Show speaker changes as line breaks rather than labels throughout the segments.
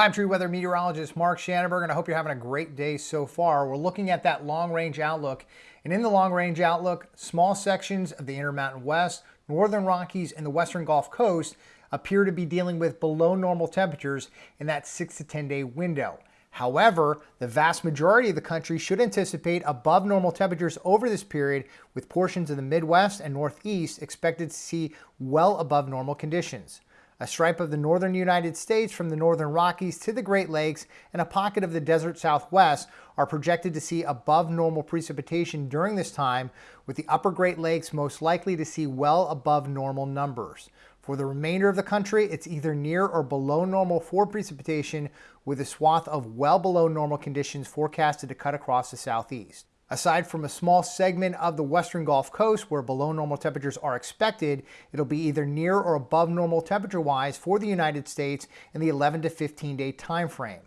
Hi, I'm True Weather Meteorologist Mark Shanenberg, and I hope you're having a great day so far. We're looking at that long range outlook, and in the long range outlook, small sections of the Intermountain West, Northern Rockies, and the Western Gulf Coast appear to be dealing with below normal temperatures in that 6 to 10 day window. However, the vast majority of the country should anticipate above normal temperatures over this period, with portions of the Midwest and Northeast expected to see well above normal conditions. A stripe of the northern United States from the northern Rockies to the Great Lakes and a pocket of the desert southwest are projected to see above normal precipitation during this time, with the upper Great Lakes most likely to see well above normal numbers. For the remainder of the country, it's either near or below normal for precipitation, with a swath of well below normal conditions forecasted to cut across the southeast. Aside from a small segment of the western Gulf Coast where below normal temperatures are expected, it'll be either near or above normal temperature wise for the United States in the 11 to 15 day time frame.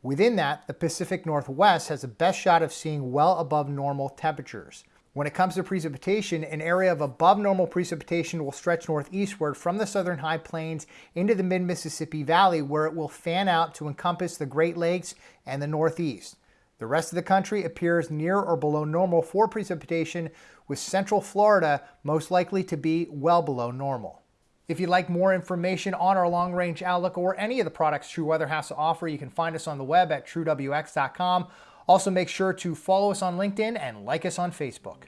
Within that, the Pacific Northwest has the best shot of seeing well above normal temperatures. When it comes to precipitation, an area of above normal precipitation will stretch northeastward from the southern high plains into the mid-Mississippi Valley where it will fan out to encompass the Great Lakes and the Northeast. The rest of the country appears near or below normal for precipitation, with central Florida most likely to be well below normal. If you'd like more information on our long range outlook or any of the products True Weather has to offer, you can find us on the web at truewx.com. Also, make sure to follow us on LinkedIn and like us on Facebook.